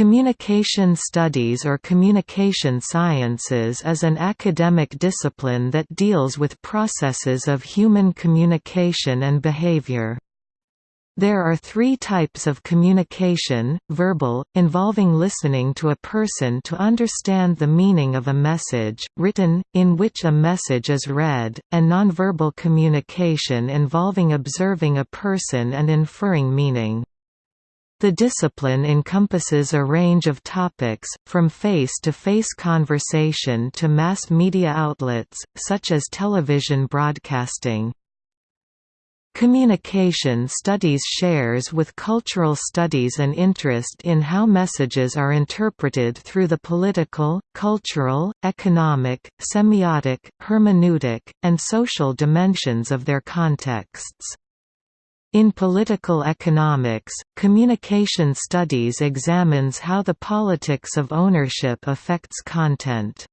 Communication studies or communication sciences is an academic discipline that deals with processes of human communication and behavior. There are three types of communication, verbal, involving listening to a person to understand the meaning of a message, written, in which a message is read, and nonverbal communication involving observing a person and inferring meaning. The discipline encompasses a range of topics, from face-to-face -face conversation to mass media outlets, such as television broadcasting. Communication studies shares with cultural studies an interest in how messages are interpreted through the political, cultural, economic, semiotic, hermeneutic, and social dimensions of their contexts. In political economics, communication studies examines how the politics of ownership affects content.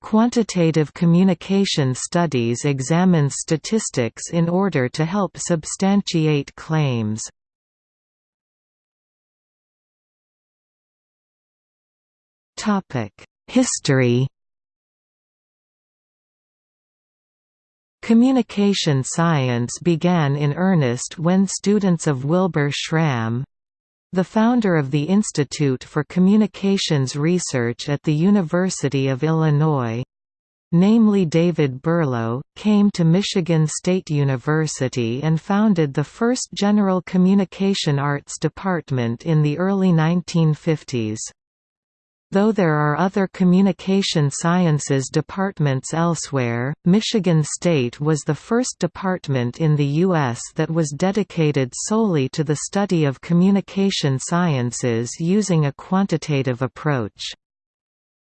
Quantitative communication studies examine statistics in order to help substantiate claims. History Communication science began in earnest when students of Wilbur Schramm—the founder of the Institute for Communications Research at the University of Illinois, namely David Berlo, came to Michigan State University and founded the first General Communication Arts department in the early 1950s. Though there are other communication sciences departments elsewhere, Michigan State was the first department in the U.S. that was dedicated solely to the study of communication sciences using a quantitative approach.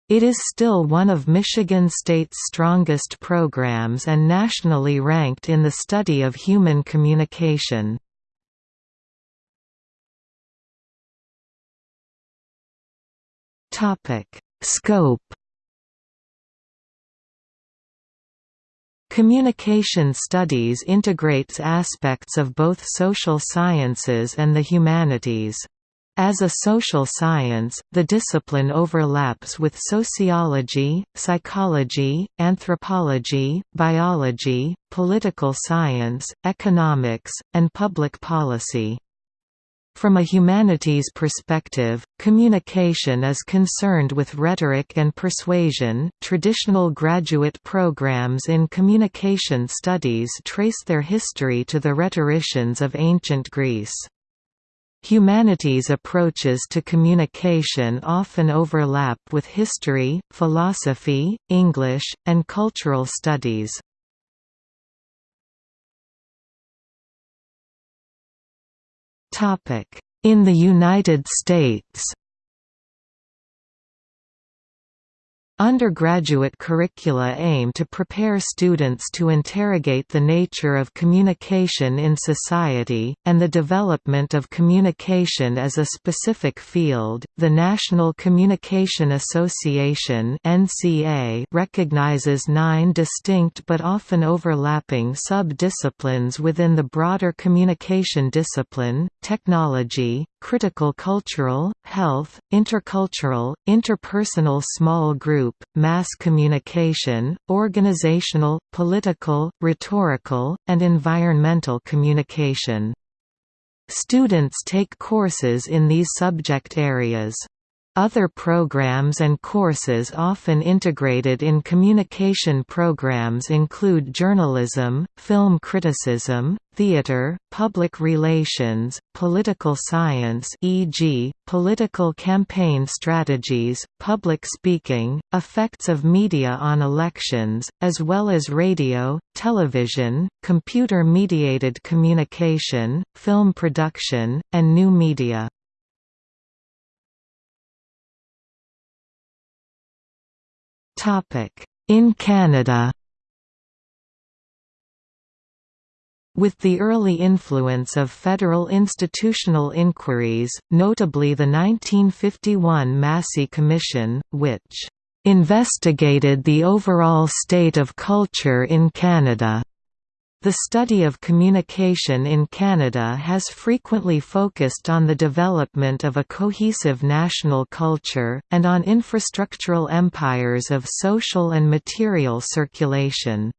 It is still one of Michigan State's strongest programs and nationally ranked in the study of human communication. Topic: Scope. Communication studies integrates aspects of both social sciences and the humanities. As a social science, the discipline overlaps with sociology, psychology, anthropology, biology, political science, economics, and public policy. From a humanities perspective, communication is concerned with rhetoric and persuasion. Traditional graduate programs in communication studies trace their history to the rhetoricians of ancient Greece. Humanities approaches to communication often overlap with history, philosophy, English, and cultural studies. In the United States Undergraduate curricula aim to prepare students to interrogate the nature of communication in society, and the development of communication as a specific field. The National Communication Association (NCA) recognizes nine distinct but often overlapping sub-disciplines within the broader communication discipline: technology, critical cultural, health, intercultural, interpersonal small group, mass communication, organizational, political, rhetorical, and environmental communication. Students take courses in these subject areas. Other programs and courses often integrated in communication programs include journalism, film criticism, theater, public relations, political science e.g., political campaign strategies, public speaking, effects of media on elections, as well as radio, television, computer-mediated communication, film production, and new media. In Canada. With the early influence of federal institutional inquiries, notably the 1951 Massey Commission, which investigated the overall state of culture in Canada The study of communication in Canada has frequently focused on the development of a cohesive national culture, and on infrastructural empires of social and material circulation.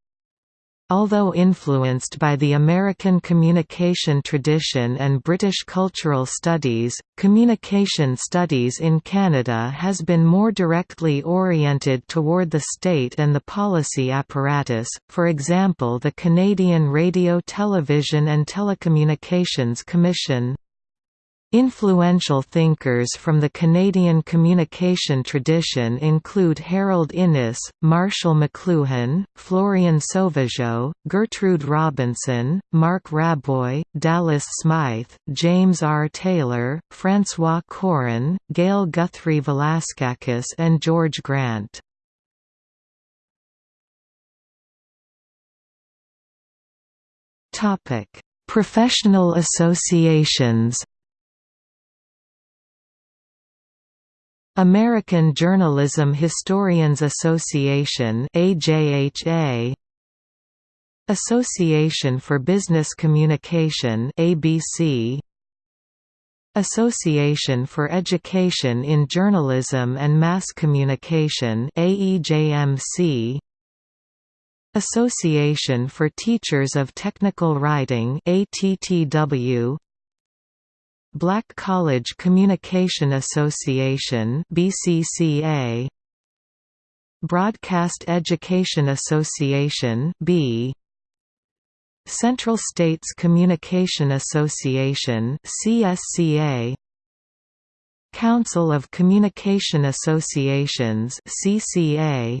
Although influenced by the American communication tradition and British cultural studies, communication studies in Canada has been more directly oriented toward the state and the policy apparatus, for example the Canadian Radio Television and Telecommunications Commission. Influential thinkers from the Canadian communication tradition include Harold Innis, Marshall McLuhan, Florian Sauvageau, Gertrude Robinson, Marc Raboy, Dallas Smythe, James R. Taylor, François Cooren, Gail Guthrie Valaskakis and George Grant. Professional associations American Journalism Historians Association AJHA Association for Business Communication ABC Association for Education in Journalism and Mass Communication AEJMC Association for Teachers of Technical Writing ATTW Black College Communication Association BCCA Broadcast Education Association B. Central States Communication Association CSCA Council of Communication Associations CCA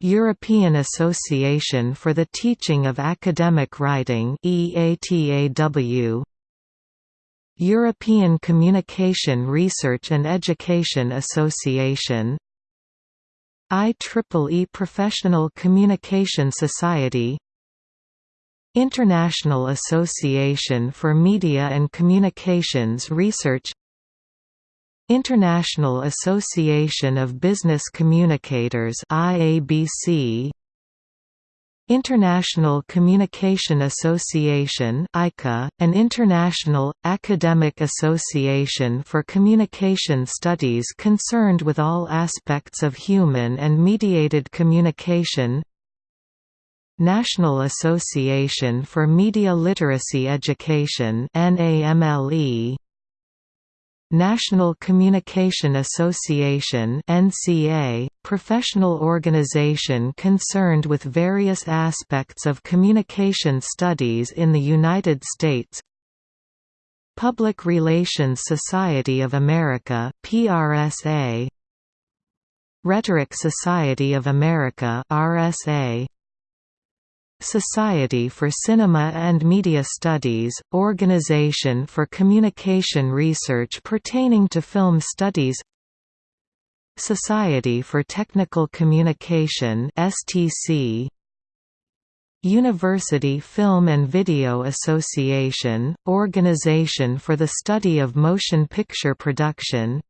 European Association for the Teaching of Academic Writing EATAW European Communication Research and Education Association IEEE Professional Communication Society International Association for Media and Communications Research International Association of Business Communicators IABC International Communication Association ICA, an international, academic association for communication studies concerned with all aspects of human and mediated communication. National Association for Media Literacy Education NAMLE National Communication Association NCA, professional organization concerned with various aspects of communication studies in the United States. Public Relations Society of America PRSA Rhetoric Society of America RSA Society for Cinema and Media Studies, Organization for Communication Research pertaining to film studies. Society for Technical Communication STC University Film and Video Association, Organization for the Study of Motion Picture Production.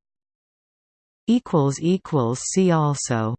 See also